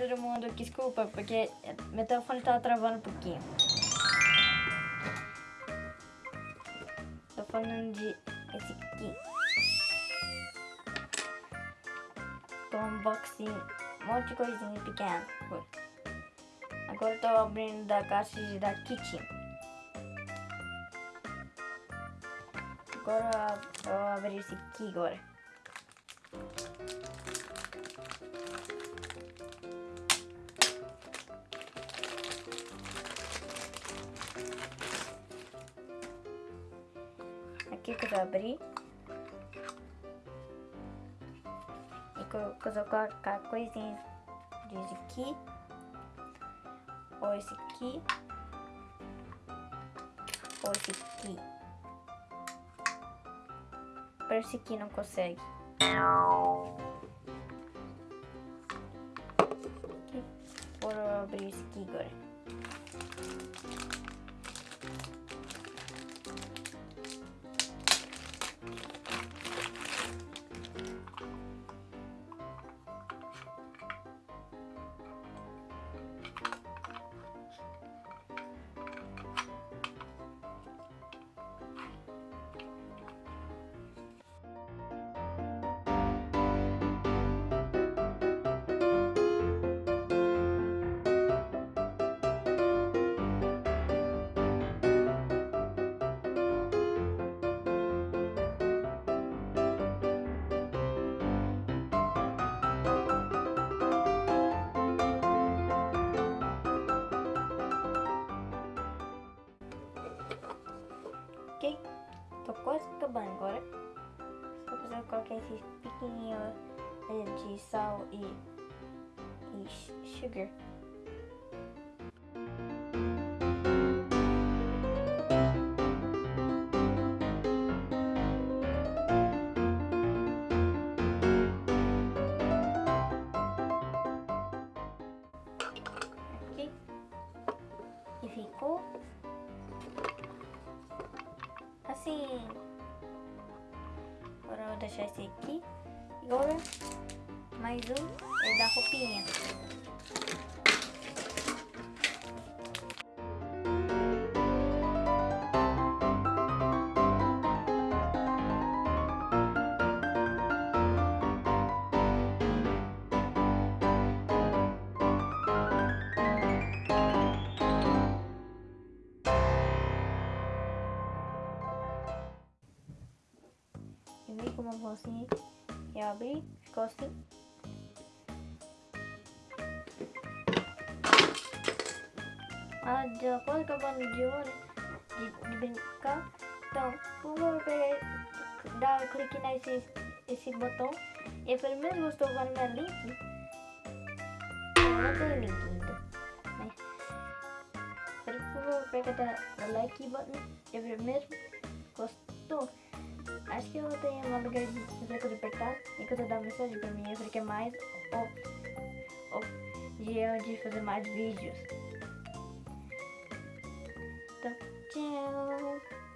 todo mundo, desculpa, porque meu telefone tava travando um pouquinho. Tô falando de esse aqui. Tô unboxing um monte de coisinha pequena. Agora eu tô abrindo da caixa da Kitchen. Agora eu abrir esse aqui agora. Aqui que eu vou abrir. E que eu vou colocar coisinhas desse aqui. Ou esse aqui. Ou esse aqui. Parece que não consegue. Vou abrir esse aqui agora. Tô quase acabando agora. Só precisar colocar esses pequenininhos de sal e, e sugar. Assim. Agora eu vou deixar esse aqui. Agora, mais um é da roupinha. Uma bolsinha e abri, ficou assim. Ah, já quase acabando de hora de, de brincar. Então, favor, pegar, dar clique nesse esse botão. E pelo menos gostou do meu link. Não tem link ainda. Né? Por favor, pega da like button. E pelo menos gostou. Que eu tenho uma lugar de fazer coisa apertar quando eu dar mensagem pra mim, eu falei que é mais ou de eu de fazer mais vídeos. Então, tchau!